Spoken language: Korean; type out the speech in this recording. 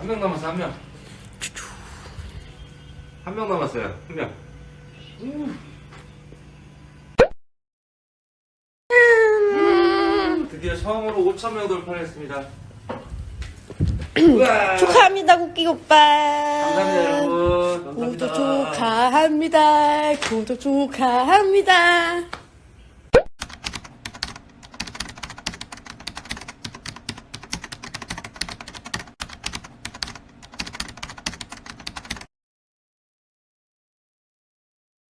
한 명 남았어, 한 명. 한 명 남았어요, 한 명. 음. 드디어 처음으로 5천 명 돌파했습니다. 축하합니다, 국기 오빠. 감사합니다, 여러분. 감사합니다. 구독 축하합니다. 구독 축하합니다.